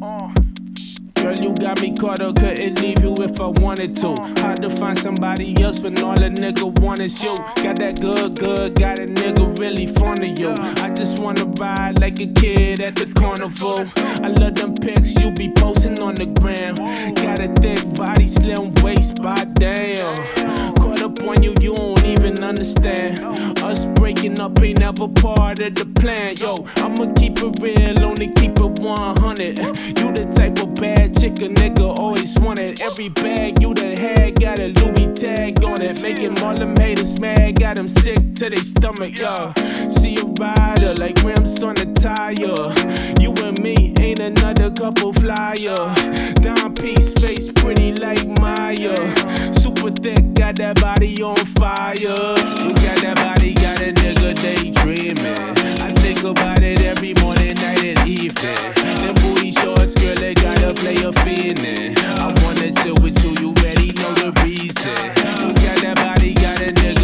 Oh. Girl, you got me caught up, couldn't leave you if I wanted to. Hard to find somebody else when all a nigga want is you. Got that good, good, got a nigga really fond of you. I just wanna ride like a kid at the carnival. I love them pics you be posting on the gram. Got a thick body, slim waist, by damn. Caught up on you, you don't even understand. Us breaking up ain't never part of the plan. Yo, I'ma keep it real, only keep it 100. You the type of bad chick a nigga always wanted. Every bag you done had got a Louis tag on it. Making all haters mad, got them sick to their stomach, yo. See a rider like rims on a tire. You and me ain't another couple flyer. Down piece face pretty like Maya. Super thick, got that body on fire. You got that body, got a nigga daydreaming. I think about it every morning, night, and evening. Them booty shorts, girl, they got a player feeling. I wanna chill with you, you already know the reason. You got that body, got a nigga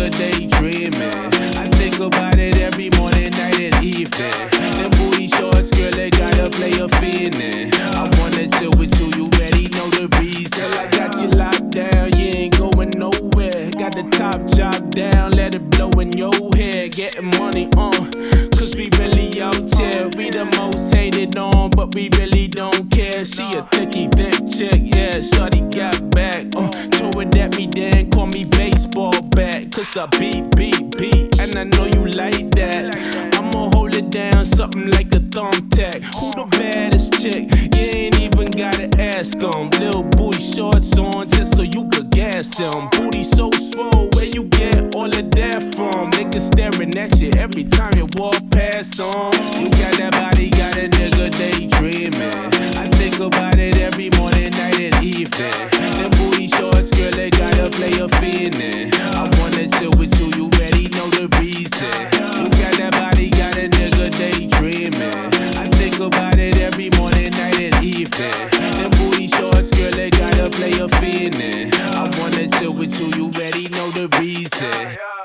down, let it blow in your head. Getting money on, cause we really out here. We the most hated on, but we really don't care. She a thicky, thick chick, yeah. Shorty got back, uh, throw it at me, then call me baseball bat. Cause I beat, beat, beat, and I know you like that. I'ma hold it down, something like a thumbtack. Who the baddest chick? You ain't even gotta ask. Little booty shorts on, just so you could gas 'em. Staring at every time you walk past 'em. You got that body, got a nigga daydreaming. I think about it every morning, night, and evening. Them booty shorts, girl, they gotta play a feeling. I wanna chill with you, you already know the reason. You got that body, got a nigga daydreaming. I think about it every morning, night, and evening. Them booty shorts, girl, they gotta play a feeling. I wanna chill with you, you already know the reason.